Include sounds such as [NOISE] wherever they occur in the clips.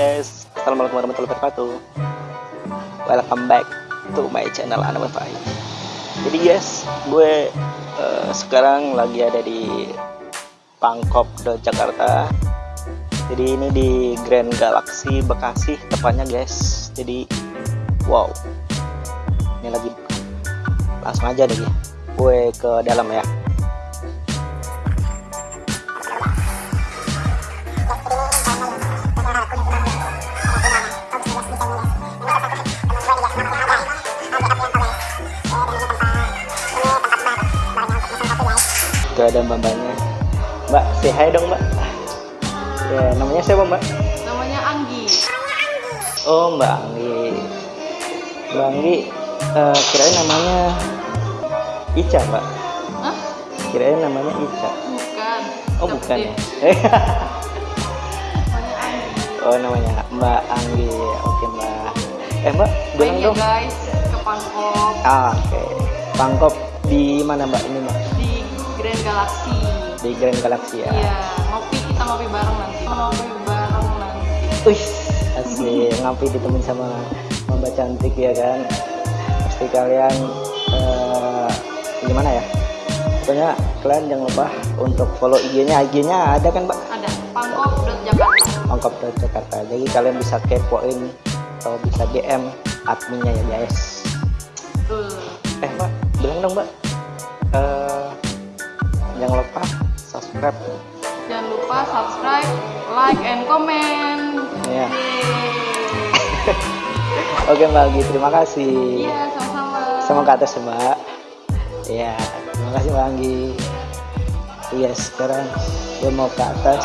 guys, assalamualaikum warahmatullahi wabarakatuh. Welcome back to my channel Ana Wifi. Jadi guys, gue uh, sekarang lagi ada di Pangkop de Jakarta. Jadi ini di Grand Galaxy Bekasi tepatnya guys. Jadi wow, ini lagi langsung aja deh gue ke dalam ya. Ada mbak-mbaknya. Mbak, say hi dong mbak. Ya, namanya siapa mbak? namanya Anggi Oh mbak Anggi. Mbak Anggi, eh, kirain namanya Ica mbak. Hah? Kirain namanya Ica. bukan Oh Tetep bukan ya? [LAUGHS] namanya Anggi oh namanya Mbak Anggi. Oke mbak. Eh mbak, bilang dong. guys ke Pangkop Ah, Oke. Pangkop di mana mbak ini mbak? Grand Galaxy Di Grand Galaxy ya. iya ngopi kita ngopi bareng nanti ngopi bareng nanti Wih, asik ngopi ditemenin sama Mbak cantik ya kan. Pasti kalian eh, gimana ya? Pokoknya kalian jangan lupa untuk follow IG-nya. IG-nya ada kan, Mbak? ada Pangkop Jakarta Pangkop dari Jakarta. Jadi kalian bisa kepoin atau bisa DM adminnya ya, guys. Eh, Mbak, bilang dong, Mbak. Subscribe. jangan lupa subscribe like and comment Ya. Yeay. [LAUGHS] Oke, Mbak Agi, terima kasih. iya sama-sama sama ke atas ya, mbak ya terima kasih mbak Anggi iya sekarang gue mau ke atas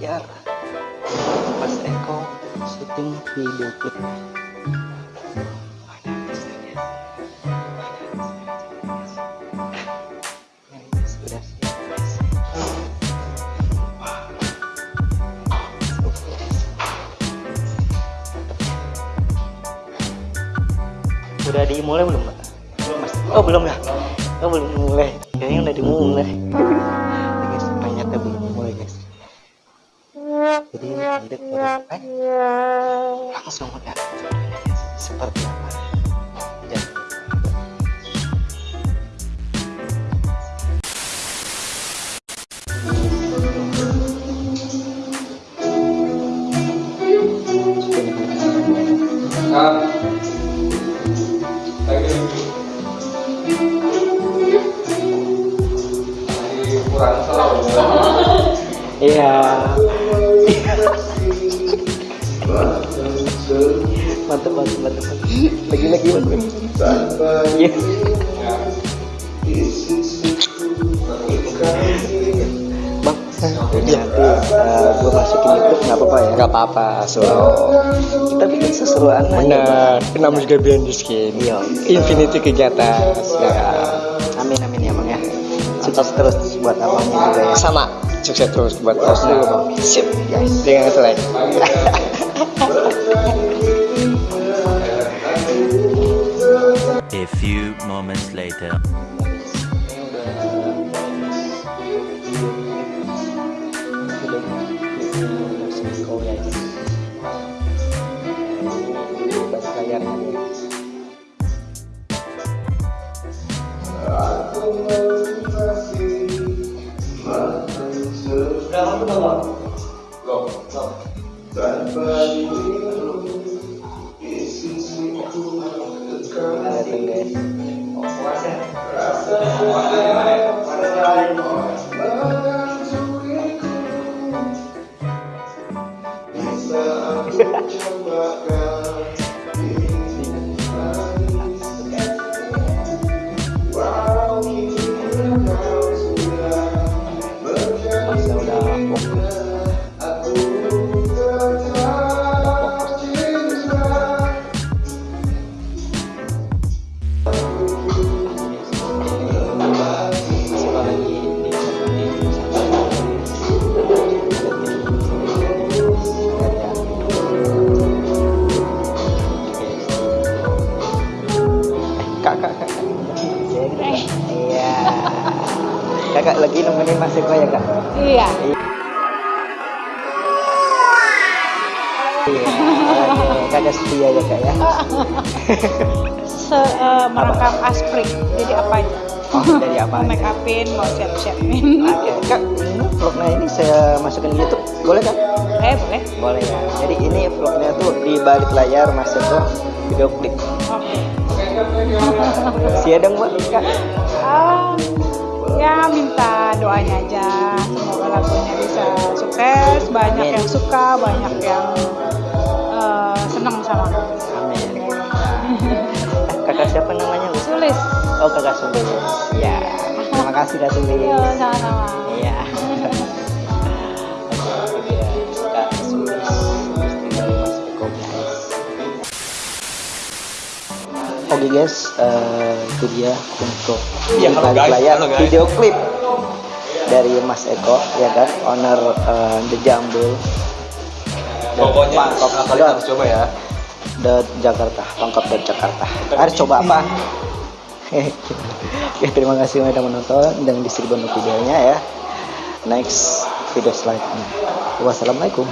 balik layar Mas Eko syuting video klip guys. Udah dimulai belum, Mbak? Mas. Oh, belum ya? Oh, belum mulai. Kayaknya udah dimulai. Jadi nanti udah mulai. Langsung udah. Seperti apa? Jangan lupa. Iya. Mantap mantap mantap lagi lagi. Mantap iya bang ini nanti uh, gue masukin YouTube nggak apa-apa ya? Nggak apa-apa so. Kita bikin seseruan aja, benar. Kenapa juga biar di skin. Iya. infinity kegiatan ya. Amin amin ya bang ya. Sukses terus buat abangnya juga ya. Sama. Sukses terus buat terus dulu bang. Sip guys. Dengan selek [LAUGHS] A few moments later. Kelihatan guys. Masnya Mas Eko ya, Kak? Iya. Iya. Kakak setia ya, Kak ya? Se eh, merangkap asprik. Jadi apa aja? Oh, dari apa? Mau make upin, mau siap-siapin. Oke, Kak, vlognya ini saya masukin di YouTube, boleh Kak? Eh boleh. Boleh ya. Jadi ini vlognya tuh di balik layar Mas Eko video klip. Oke. Sia dong Mbak, Kak. Ah, ya minta doanya aja. Semoga lagunya bisa sukses. Banyak Amin. yang suka, banyak yang eh, seneng sama. Amin. [LAUGHS] Kakak siapa namanya? Bu? Sulis. Oh, Kakak Sulis. Ya. Terima kasih Kak Sulis. Yo, sama-sama. Iya. Iya. Istri dari Mas Eko, guys. Oke guys, eh, itu dia untuk Iya, halo guys, layar halo guys. video klip dari Mas Eko, ya kan, owner eh, The Jambul. Pokoknya Pangkop dot- harus coba ya. dot Jakarta, Pangkop dot Jakarta. Harus coba apa? [LAUGHS] ya, terima kasih sudah menonton dan distribusi videonya ya. Next video selanjutnya. Wassalamualaikum.